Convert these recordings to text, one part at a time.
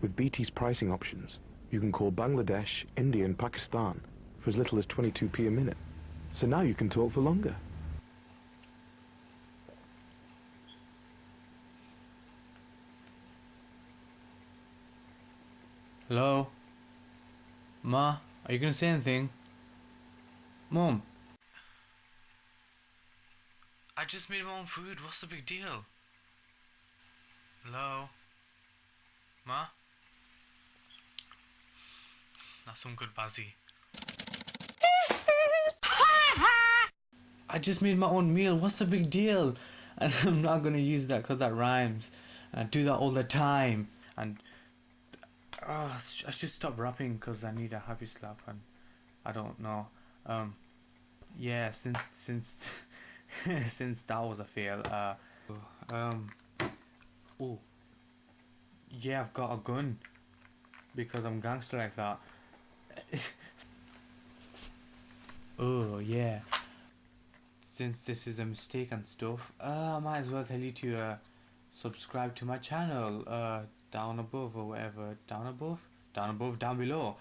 With BT's pricing options, you can call Bangladesh, India and Pakistan for as little as 22p a minute. So now you can talk for longer. Hello? Ma, are you gonna say anything? Mom. I just made my own food. What's the big deal? Hello? Ma? That's some good bazzy. I just made my own meal. What's the big deal? And I'm not gonna use that because that rhymes. I do that all the time. And uh, I should stop rapping because I need a happy slap and I don't know. Um, yeah, since since since that was a fail. Uh, um, oh, yeah, I've got a gun because I'm gangster like that. oh yeah. Since this is a mistake and stuff, uh, I might as well tell you to uh, subscribe to my channel. Uh, down above or whatever. Down above? Down above down below.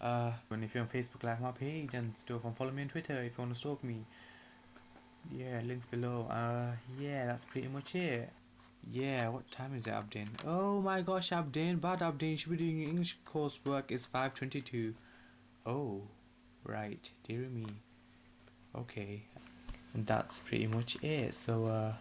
Uh and if you're on facebook like my page and stuff and follow me on twitter if you want to stalk me. Yeah links below. Uh yeah that's pretty much it. Yeah what time is it abdin oh my gosh abdin bad abdin should be doing english coursework. It's 522 oh right dear me. Okay and that's pretty much it. So uh